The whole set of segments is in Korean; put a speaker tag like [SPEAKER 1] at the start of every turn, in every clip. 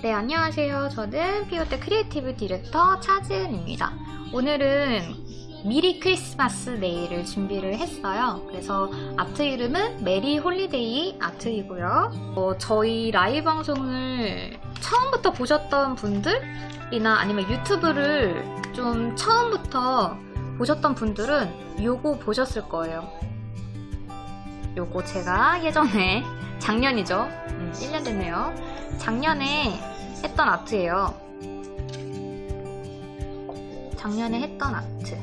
[SPEAKER 1] 네, 안녕하세요. 저는 피오테 creative director 차지은입니다. 오늘은 미리 크리스마스 네일을 준비를 했어요. 그래서 아트 이름은 Merry Holiday 아트이고요. 어, 저희 라이브 방송을 처음부터 보셨던 분들이나 아니면 유튜브를 좀 처음부터 보셨던 분들은 요거 보셨을 거예요. 요거 제가 예전에 작년이죠. 음, 1년 됐네요. 작년에 했던 아트예요. 작년에 했던 아트.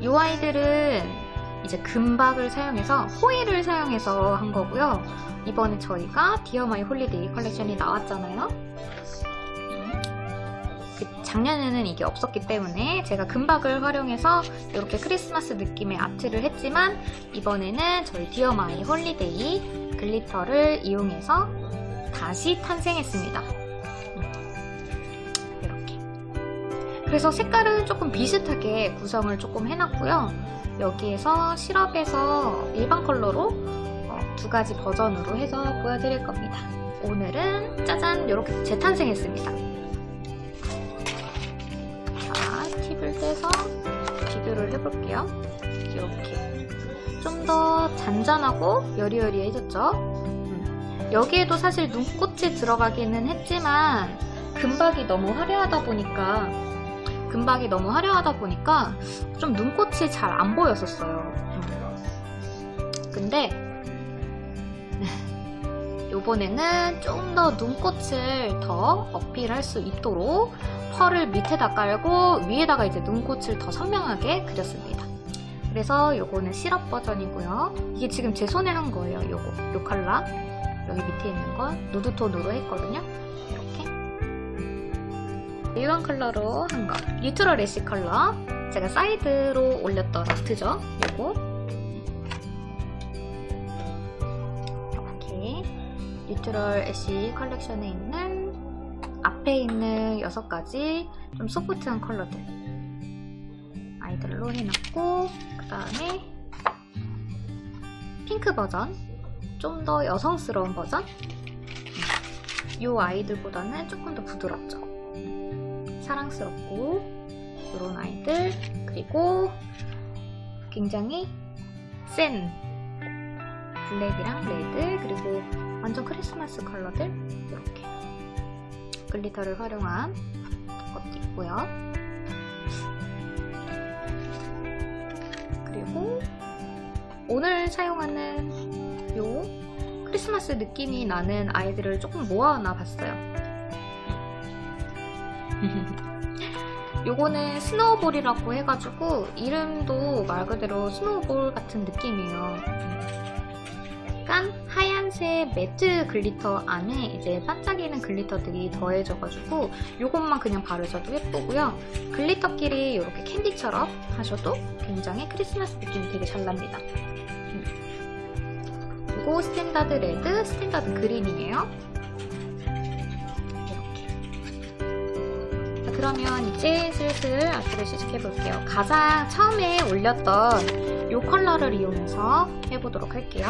[SPEAKER 1] 이 아이들은 이제 금박을 사용해서 호일을 사용해서 한 거고요. 이번에 저희가 Dear My Holiday 컬렉션이 나왔잖아요. 그 작년에는 이게 없었기 때문에 제가 금박을 활용해서 이렇게 크리스마스 느낌의 아트를 했지만 이번에는 저희 Dear My Holiday glitter를 이용해서 다시 탄생했습니다. 그래서 색깔은 조금 비슷하게 구성을 조금 해놨고요. 여기에서 시럽에서 일반 컬러로 어, 두 가지 버전으로 해서 보여드릴 겁니다. 오늘은 짜잔 이렇게 재탄생했습니다. 자, 팁을 떼서 비교를 해볼게요. 이렇게 좀 더 잔잔하고 여리여리해졌죠? 여기에도 사실 눈꽃이 들어가기는 했지만 금박이 너무 화려하다 보니까 금박이 너무 화려하다 보니까 좀 눈꽃이 잘 안 보였었어요. 근데 요번에는 좀 더 눈꽃을 더 어필할 수 있도록 펄을 밑에다 깔고 위에다가 이제 눈꽃을 더 선명하게 그렸습니다. 그래서 요거는 시럽 버전이고요. 이게 지금 제 손에 한 거예요. 요거, 요 컬러. 여기 밑에 있는 건 nude톤으로 했거든요. 일반 컬러로 한 거. neutral ash 컬러. 제가 사이드로 올렸던 아트죠. 요거. 이렇게 neutral ash 컬렉션에 있는 앞에 있는 6가지 좀 소프트한 컬러들 아이들로 해놨고 그 다음에 핑크 버전 좀 더 여성스러운 버전 이 아이들보다는 조금 더 부드럽죠 사랑스럽고 이런 아이들 그리고 굉장히 센 블랙이랑 레드 그리고 완전 크리스마스 컬러들 이렇게 glitter를 활용한 것도 있고요 그리고 오늘 사용하는 요 크리스마스 느낌이 나는 아이들을 조금 모아놔 봤어요. 요거는 snowball이라고 해가지고 이름도 말 그대로 snowball 같은 느낌이에요. 약간 하얀색 matte glitter 안에 이제 반짝이는 glitter들이 더해져가지고 요것만 그냥 바르셔도 예쁘고요. glitter끼리 이렇게 캔디처럼 하셔도 굉장히 크리스마스 느낌이 되게 잘 납니다. 그리고 standard red, standard green이에요. 그러면 이제 슬슬 아트를 시작해 볼게요. 가장 처음에 올렸던 이 컬러를 이용해서 해보도록 할게요.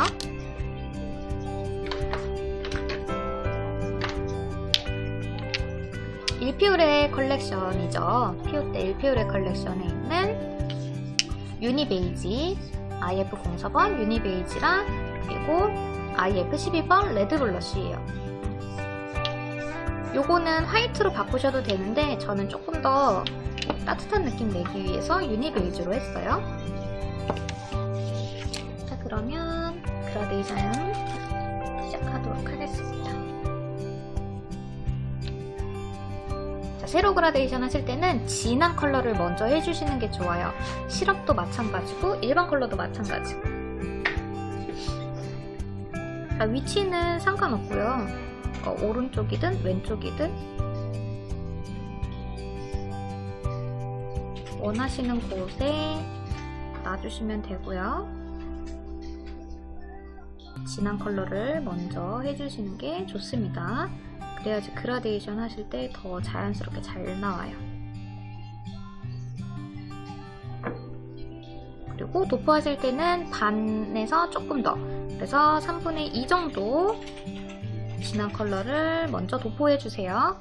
[SPEAKER 1] 일피오레 컬렉션이죠. 피오테 일피오레 컬렉션에 있는 유니베이지 IF04번 유니베이지랑 그리고 IF12번 red blush예요. 요거는 화이트로 바꾸셔도 되는데 저는 조금 더 따뜻한 느낌 내기 위해서 uni beige로 했어요. 자 그러면 그라데이션 시작하도록 하겠습니다. 자, 세로 그라데이션 하실 때는 진한 컬러를 먼저 해주시는 게 좋아요. 시럽도 마찬가지고 일반 컬러도 마찬가지고 자, 위치는 상관없고요. 어, 오른쪽이든 왼쪽이든 원하시는 곳에 놔주시면 되고요. 진한 컬러를 먼저 해주시는 게 좋습니다. 그래야지 그라데이션 하실 때 더 자연스럽게 잘 나와요. 그리고 도포하실 때는 반에서 조금 더 그래서 3분의 2 정도 진한 컬러를 먼저 도포해주세요.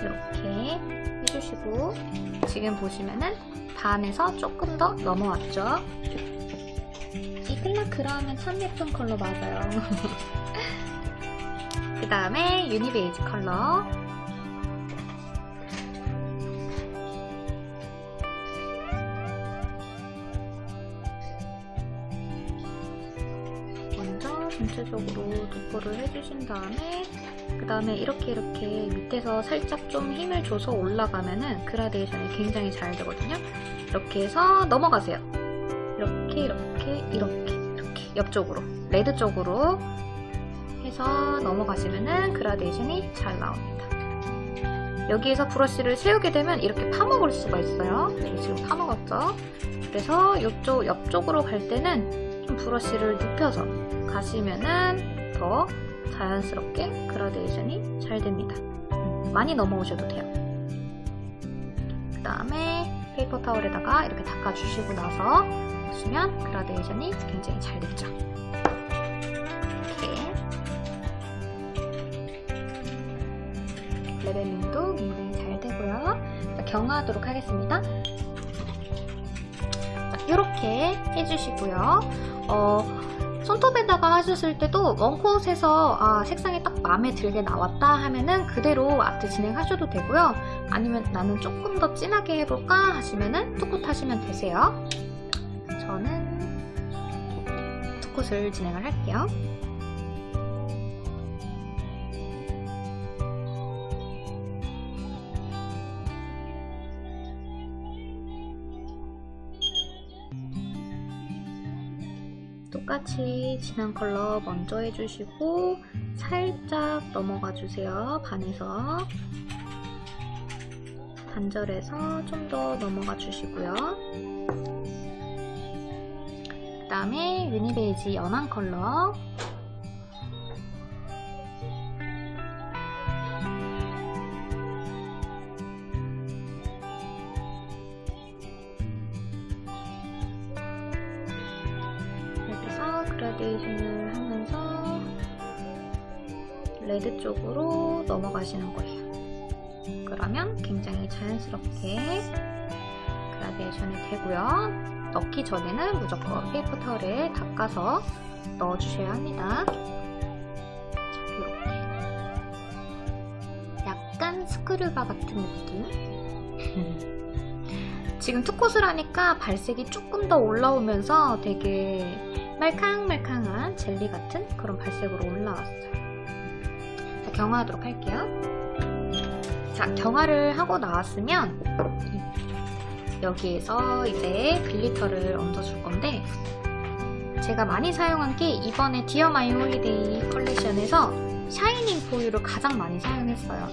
[SPEAKER 1] 이렇게 해주시고 지금 보시면은 반에서 조금 더 넘어왔죠? 이 클라크라 하면 참 예쁜 컬러 맞아요. 그 다음에 유니베이지 컬러 도포를 해주신 다음에 그 다음에 이렇게 이렇게 밑에서 살짝 좀 힘을 줘서 올라가면은 그라데이션이 굉장히 잘 되거든요. 이렇게 해서 넘어가세요. 이렇게 이렇게 이렇게 이렇게 옆쪽으로 레드 쪽으로 해서 넘어가시면은 그라데이션이 잘 나옵니다. 여기에서 브러쉬를 세우게 되면 이렇게 파먹을 수가 있어요. 지금 파먹었죠? 그래서 이쪽 옆쪽으로 갈 때는 좀 브러쉬를 눕혀서 가시면은 더 자연스럽게 그라데이션이 잘 됩니다. 많이 넘어오셔도 돼요. 그 다음에 페이퍼 타월에다가 이렇게 닦아주시고 나서 보시면 그라데이션이 굉장히 잘 됐죠. 이렇게 leveling도 굉장히 잘 되고요. 자, 경화하도록 하겠습니다. 자, 이렇게 해주시고요. 어, 손톱에다가 하셨을 때도 원콧에서 아, 색상이 딱 마음에 들게 나왔다 하면은 그대로 아트 진행하셔도 되고요. 아니면 나는 조금 더 진하게 해볼까 하시면은 투콧 하시면 되세요. 저는 투콧을 진행을 할게요. 똑같이 진한 컬러 먼저 해주시고 살짝 넘어가 주세요. 반에서 반절에서 좀 더 넘어가 주시고요. 그 다음에 유니베이지 연한 컬러 그라데이션을 하면서 레드 쪽으로 넘어가시는 거예요. 그러면 굉장히 자연스럽게 그라데이션이 되고요. 넣기 전에는 무조건 페이퍼 타월에 닦아서 넣어주셔야 합니다. 이렇게 약간 스크류바 같은 느낌 지금 two coat을 하니까 발색이 조금 더 올라오면서 되게 말캉말캉한 젤리 같은 그런 발색으로 올라왔어요. 자, 경화하도록 할게요. 자, 경화를 하고 나왔으면 여기에서 이제 glitter를 얹어줄 건데 제가 많이 사용한 게 이번에 Dear My Holiday 컬렉션에서 Shining For You를 가장 많이 사용했어요.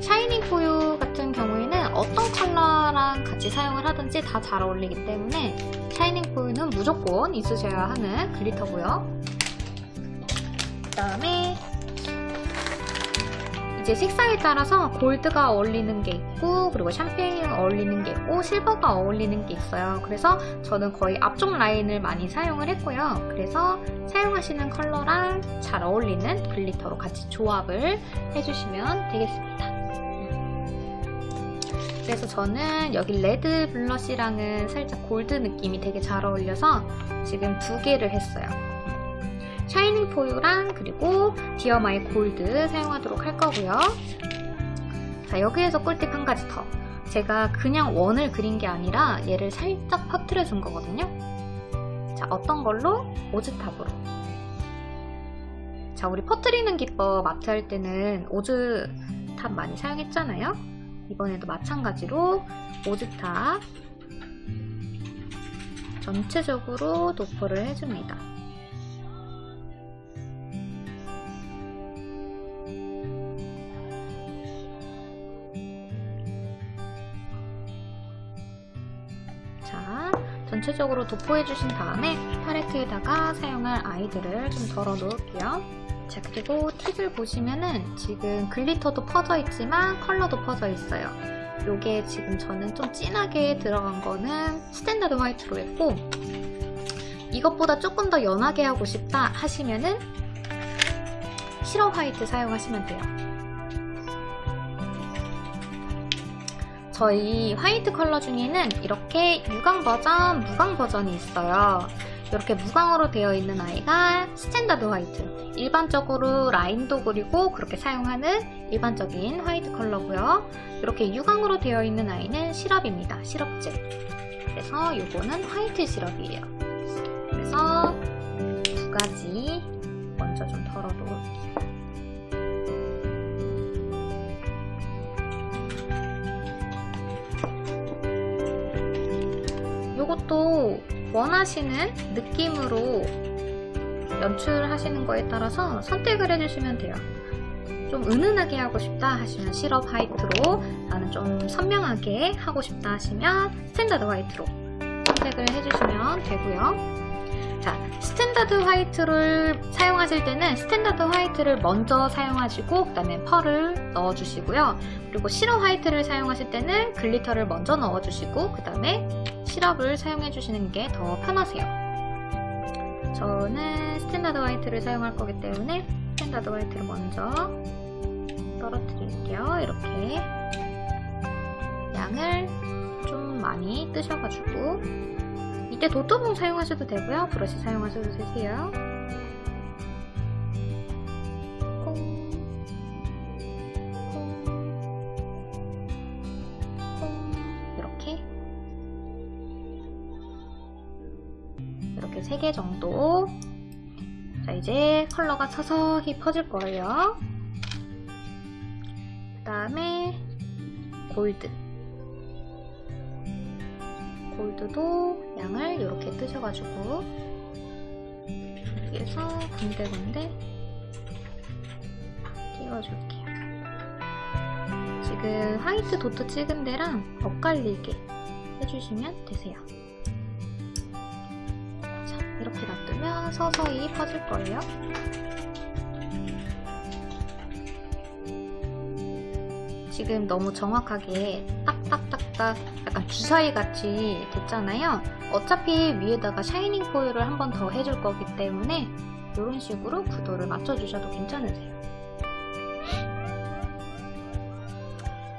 [SPEAKER 1] Shining For You 같은 경우에는 어떤 컬러랑 같이 사용을 하든지 다 잘 어울리기 때문에 Shining For You는 무조건 있으셔야 하는 glitter고요. 그 다음에 이제 색상에 따라서 골드가 어울리는 게 있고 그리고 샴페인이 어울리는 게 있고 실버가 어울리는 게 있어요. 그래서 저는 거의 앞쪽 라인을 많이 사용을 했고요. 그래서 사용하시는 컬러랑 잘 어울리는 glitter로 같이 조합을 해주시면 되겠습니다. 그래서 저는 여기 red blush랑은 살짝 골드 느낌이 되게 잘 어울려서 지금 두 개를 했어요. Shining For You랑 그리고 Dear My Gold 사용하도록 할 거고요. 자 여기에서 꿀팁 한 가지 더. 제가 그냥 원을 그린 게 아니라 얘를 살짝 퍼트려 준 거거든요. 자 어떤 걸로? 오즈탑으로. 자 우리 퍼트리는 기법 아트 할 때는 오즈탑 많이 사용했잖아요. 이번에도 마찬가지로 오즈탑 전체적으로 도포를 해줍니다. 전체적으로 도포해주신 다음에 팔레트에다가 사용할 아이들을 좀 덜어 놓을게요. 자, 그리고 팁을 보시면은 지금 글리터도 퍼져 있지만 컬러도 퍼져 있어요. 요게 지금 저는 좀 진하게 들어간 거는 standard white로 했고 이것보다 조금 더 연하게 하고 싶다 하시면은 syrup white 사용하시면 돼요. 저희 화이트 컬러 중에는 이렇게 유광 버전, 무광 버전이 있어요. 이렇게 무광으로 되어 있는 아이가 standard white. 일반적으로 라인도 그리고 그렇게 사용하는 일반적인 화이트 컬러고요. 이렇게 유광으로 되어 있는 아이는 시럽입니다. 시럽젤 그래서 이거는 화이트 시럽이에요. 그래서 두 가지 먼저 좀 덜어 놓을게요 원하시는 느낌으로 연출하시는 거에 따라서 선택을 해주시면 돼요. 좀 은은하게 하고 싶다 하시면 시럽 화이트로 나는 좀 선명하게 하고 싶다 하시면 스탠다드 화이트로 선택을 해주시면 되고요. 자, 스탠다드 화이트를 사용하실 때는 스탠다드 화이트를 먼저 사용하시고 그 다음에 펄을 넣어주시고요. 그리고 시럽 화이트를 사용하실 때는 glitter를 먼저 넣어주시고 그 다음에 시럽을 사용해 주시는 게 더 편하세요. 저는 스탠다드 화이트를 사용할 거기 때문에 스탠다드 화이트를 먼저 떨어뜨릴게요. 이렇게 양을 좀 많이 뜨셔가지고 이때 도트봉 사용하셔도 되고요. 브러쉬 사용하셔도 되세요. 컬러가 서서히 퍼질 거예요. 그 다음에 골드. 골드도 양을 이렇게 뜨셔가지고 여기에서 군데군데 띄워줄게요. 지금 화이트 도트 찍은 데랑 엇갈리게 해주시면 되세요 서서히 퍼질 거예요. 지금 너무 정확하게 딱딱딱딱 약간 주사위 같이 됐잖아요. 어차피 위에다가 샤이닝 포일을 한번 더 해줄 거기 때문에 이런 식으로 구도를 맞춰주셔도 괜찮으세요.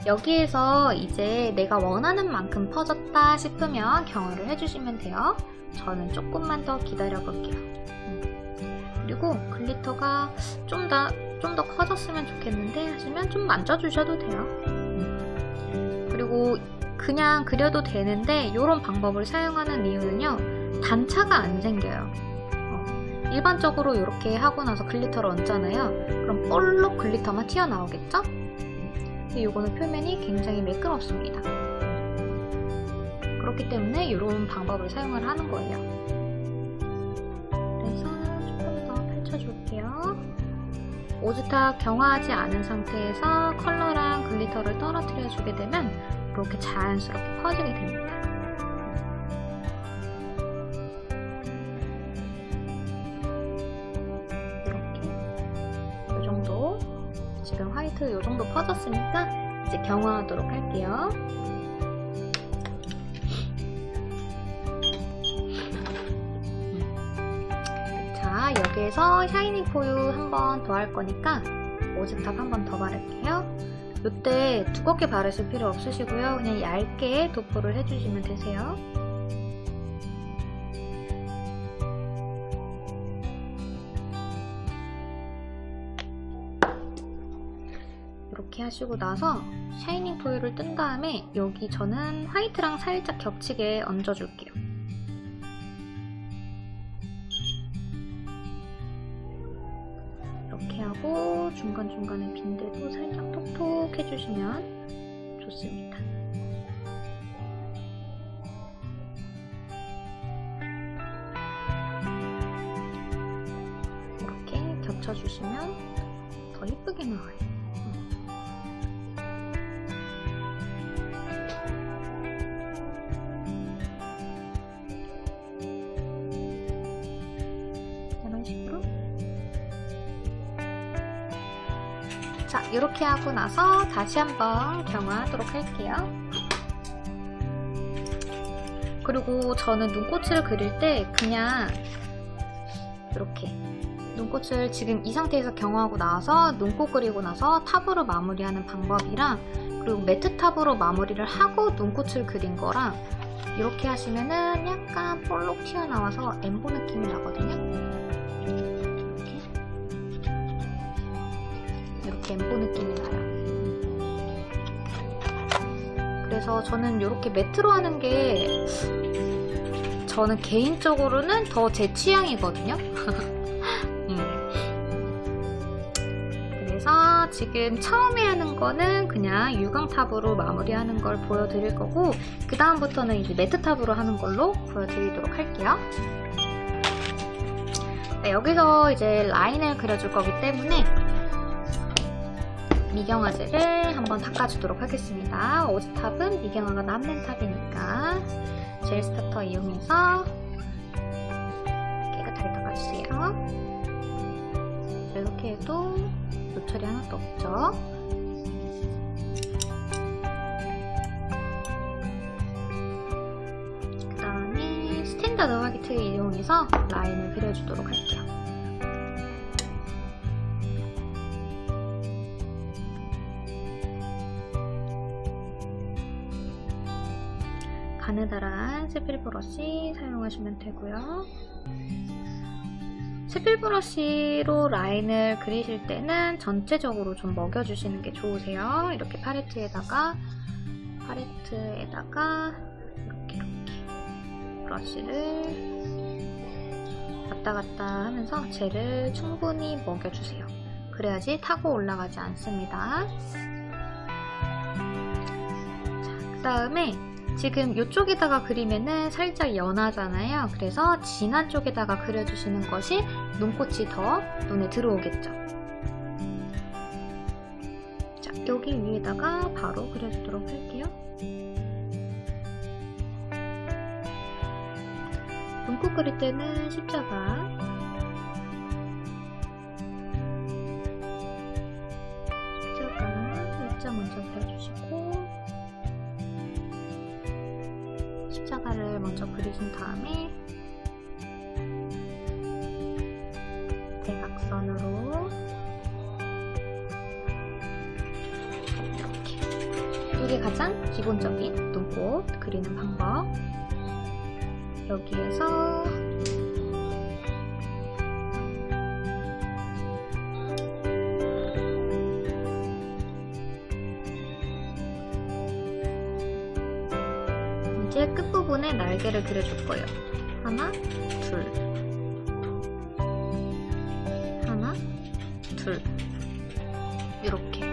[SPEAKER 1] 여기에서 이제 내가 원하는 만큼 퍼졌다 싶으면 경화를 해주시면 돼요. 저는 조금만 더 기다려 볼게요. 음. 그리고 glitter가 좀 더 좀 더 커졌으면 좋겠는데 하시면 좀 만져주셔도 돼요. 음. 그리고 그냥 그려도 되는데 이런 방법을 사용하는 이유는요. 단차가 안 생겨요. 어. 일반적으로 이렇게 하고 나서 glitter를 얹잖아요. 그럼 볼록 glitter만 튀어나오겠죠? 근데 이거는 표면이 굉장히 매끄럽습니다. 그렇기 때문에 이런 방법을 사용을 하는 거예요. 오즈탁 경화하지 않은 상태에서 컬러랑 glitter를 떨어뜨려 주게 되면 이렇게 자연스럽게 퍼지게 됩니다. 이렇게 이 정도 지금 화이트 이 정도 퍼졌으니까 이제 경화하도록 할게요. 여기에서 샤이닝 포유 한 번 더 할 거니까 오즈탑 한 번 더 바를게요. 이때 두껍게 바르실 필요 없으시고요. 그냥 얇게 도포를 해주시면 되세요. 이렇게 하시고 나서 샤이닝 포유를 뜬 다음에 여기 저는 화이트랑 살짝 겹치게 얹어줄게요. 중간중간에 빈데도 살짝 톡톡 해주시면 좋습니다. 이렇게 겹쳐주시면 더 예쁘게 나와요. 이렇게 하고 나서 다시 한번 경화하도록 할게요. 그리고 저는 눈꽃을 그릴 때 그냥 이렇게 눈꽃을 지금 이 상태에서 경화하고 나서 눈꽃 그리고 나서 탑으로 마무리하는 방법이랑 그리고 매트 탑으로 마무리를 하고 눈꽃을 그린 거랑 이렇게 하시면은 약간 볼록 튀어나와서 엠보 느낌이 나거든요. 엠보 느낌이 나요. 그래서 저는 이렇게 매트로 하는 게 저는 개인적으로는 더 제 취향이거든요. 음. 그래서 지금 처음에 하는 거는 그냥 유광탑으로 마무리하는 걸 보여드릴 거고 그 다음부터는 이제 매트탑으로 하는 걸로 보여드리도록 할게요. 네, 여기서 이제 라인을 그려줄 거기 때문에 미경화제를 한번 닦아주도록 하겠습니다. 오지탑은 미경화가 남는 탑이니까 젤 스타터 이용해서 깨끗하게 닦아주세요. 이렇게 해도 노출이 하나도 없죠. 그 다음에 스탠다드 화이트 이용해서 라인을 그려주도록 할게요. 세필 브러쉬 사용하시면 되고요. 세필 브러쉬로 라인을 그리실 때는 전체적으로 좀 먹여주시는 게 좋으세요. 이렇게 팔레트에다가 팔레트에다가 이렇게 이렇게 브러쉬를 왔다 갔다 하면서 젤을 충분히 먹여주세요. 그래야지 타고 올라가지 않습니다. 자, 그 다음에 지금 이쪽에다가 그리면은 살짝 연하잖아요. 그래서 진한 쪽에다가 그려주시는 것이 눈꽃이 더 눈에 들어오겠죠. 자, 여기 위에다가 바로 그려주도록 할게요. 눈꽃 그릴 때는 십자가 십자가를 먼저 그리신 다음에 대각선으로 이렇게. 이게 가장 기본적인 눈꽃 그리는 방법. 여기에서 날개를 그려줄 거예요. 하나, 둘. 하나, 둘. 이렇게.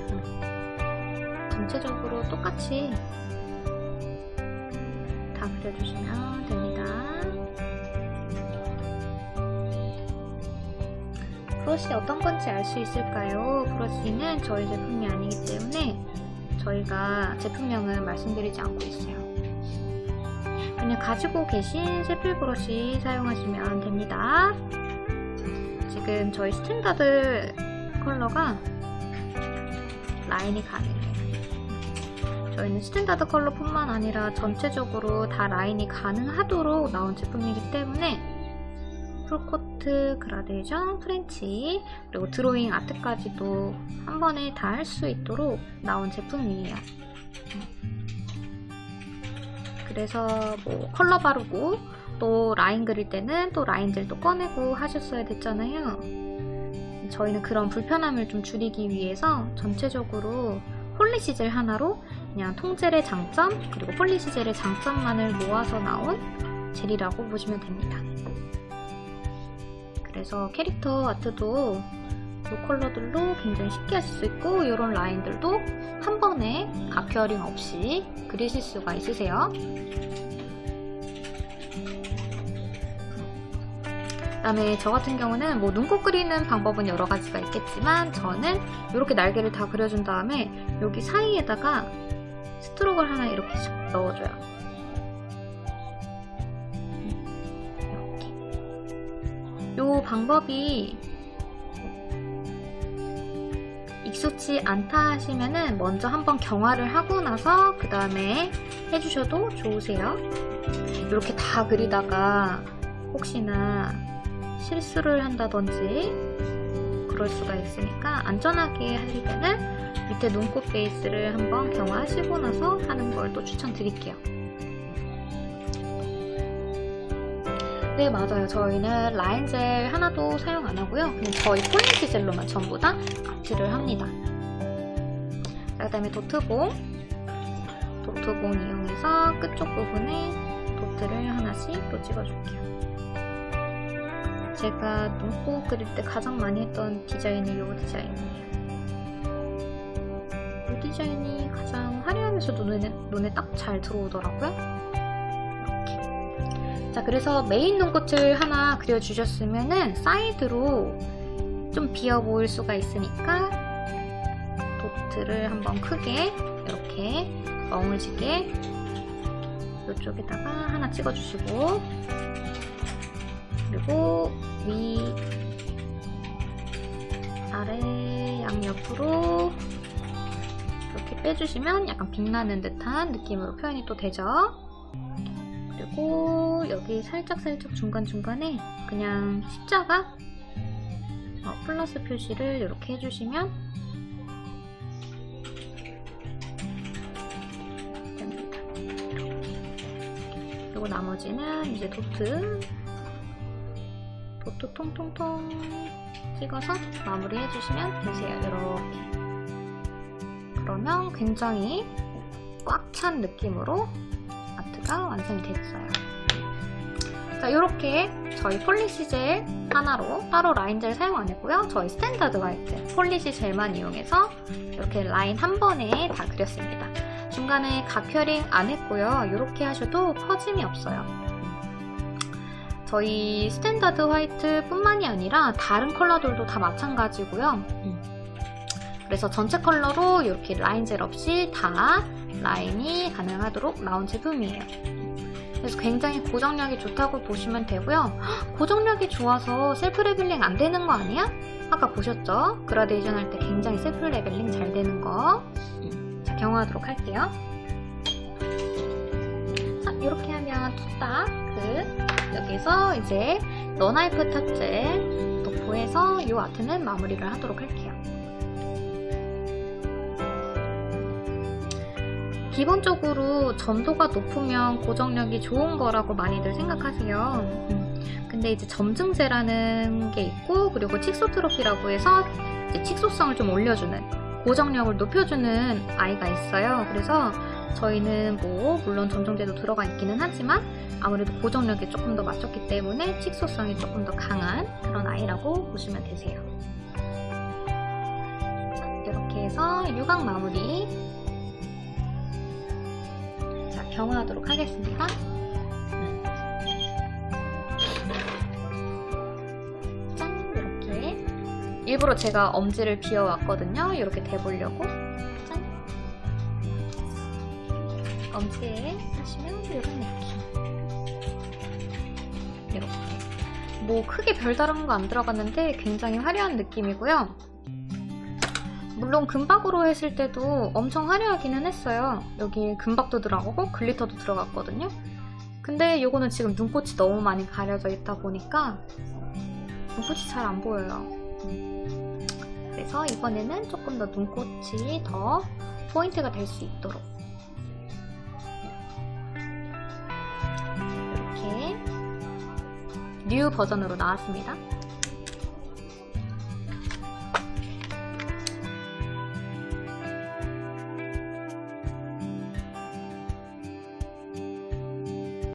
[SPEAKER 1] 음, 전체적으로 똑같이 다 그려주시면 됩니다. 브러쉬 어떤 건지 알 수 있을까요? 브러쉬는 저희 제품이 아니기 때문에 저희가 제품명은 말씀드리지 않고 있어요. 그냥 가지고 계신 세필 브러쉬 사용하시면 됩니다. 지금 저희 스탠다드 컬러가 라인이 가능해요. 저희는 스탠다드 컬러뿐만 아니라 전체적으로 다 라인이 가능하도록 나온 제품이기 때문에 full coat, 그라데이션, French, 그리고 드로잉 아트까지도 한 번에 다 할 수 있도록 나온 제품이에요. 그래서 뭐 컬러 바르고 또 라인 그릴 때는 또 라인젤도 꺼내고 하셨어야 됐잖아요. 저희는 그런 불편함을 좀 줄이기 위해서 전체적으로 polish젤 하나로 그냥 통젤의 장점 그리고 polish젤의 장점만을 모아서 나온 젤이라고 보시면 됩니다. 그래서 캐릭터 아트도 이 컬러들로 굉장히 쉽게 하실 수 있고 이런 라인들도 한 번에 각혈링 없이 그리실 수가 있으세요. 그 다음에 저 같은 경우는 뭐 눈곱 그리는 방법은 여러 가지가 있겠지만 저는 이렇게 날개를 다 그려준 다음에 여기 사이에다가 스트로크를 하나 이렇게 쓱 넣어줘요. 이 방법이 익숙치 않다 하시면은 먼저 한번 경화를 하고 나서 그 다음에 해주셔도 좋으세요. 이렇게 다 그리다가 혹시나 실수를 한다든지 그럴 수가 있으니까 안전하게 하실 때는 밑에 눈꽃 베이스를 한번 경화하시고 나서 하는 걸 또 추천드릴게요. 네 맞아요. 저희는 라인젤 하나도 사용 안 하고요. 그냥 저희 polish 젤로만 전부 다 아트를 합니다. 그 다음에 도트봉. 도트봉 이용해서 끝쪽 부분에 도트를 하나씩 또 찍어줄게요. 제가 눈꽃 그릴 때 가장 많이 했던 디자인이 이 디자인이에요. 이 디자인이 가장 화려하면서 눈에, 눈에 딱 잘 들어오더라고요 자 그래서 메인 눈꽃을 하나 그려주셨으면은 사이드로 좀 비어 보일 수가 있으니까 도트를 한번 크게 이렇게 멍울지게 이쪽에다가 하나 찍어주시고 그리고 위 아래 양옆으로 이렇게 빼주시면 약간 빛나는 듯한 느낌으로 표현이 또 되죠. 그리고 여기 살짝살짝 중간중간에 그냥 십자가 어, 플러스 표시를 이렇게 해주시면 됩니다. 그리고 나머지는 이제 도트 도트 통통통 찍어서 마무리 해주시면 되세요. 이렇게 그러면 굉장히 꽉 찬 느낌으로 아트가 완성이 됐어요. 자, 이렇게 저희 polish 젤 하나로 따로 라인 젤 사용 안 했고요. 저희 스탠다드 화이트 polish 젤만 이용해서 이렇게 라인 한 번에 다 그렸습니다. 중간에 가curing 안 했고요. 이렇게 하셔도 퍼짐이 없어요. 저희 스탠다드 화이트 뿐만이 아니라 다른 컬러들도 다 마찬가지고요. 그래서 전체 컬러로 이렇게 라인 젤 없이 다 라인이 가능하도록 나온 제품이에요. 그래서 굉장히 고정력이 좋다고 보시면 되고요. 고정력이 좋아서 self leveling 안 되는 거 아니야? 아까 보셨죠? 그라데이션 할 때 굉장히 self leveling 잘 되는 거. 자, 경화하도록 할게요. 자, 이렇게 하면 뚝딱 그 여기서 이제 non-wipe top젤 도포해서 이 아트는 마무리를 하도록 할게요. 기본적으로 점도가 높으면 고정력이 좋은 거라고 많이들 생각하세요. 근데 이제 점증제라는 게 있고 그리고 칙소트로피라고 해서 칙소성을 좀 올려주는 고정력을 높여주는 아이가 있어요. 그래서 저희는 뭐 물론 점정제도 들어가 있기는 하지만 아무래도 고정력이 조금 더 맞췄기 때문에 칙소성이 조금 더 강한 그런 아이라고 보시면 되세요. 이렇게 해서 유광 마무리 경화하도록 하겠습니다. 짠! 이렇게 일부러 제가 엄지를 비워왔거든요. 이렇게 대보려고 짠! 엄지에 하시면 이런 느낌 이렇게 뭐 크게 별다른 거 안 들어갔는데 굉장히 화려한 느낌이고요. 물론 금박으로 했을 때도 엄청 화려하기는 했어요. 여기 금박도 들어가고 glitter도 들어갔거든요. 근데 이거는 지금 눈꽃이 너무 많이 가려져 있다 보니까 눈꽃이 잘 안 보여요. 그래서 이번에는 조금 더 눈꽃이 더 포인트가 될 수 있도록 이렇게 new 버전으로 나왔습니다.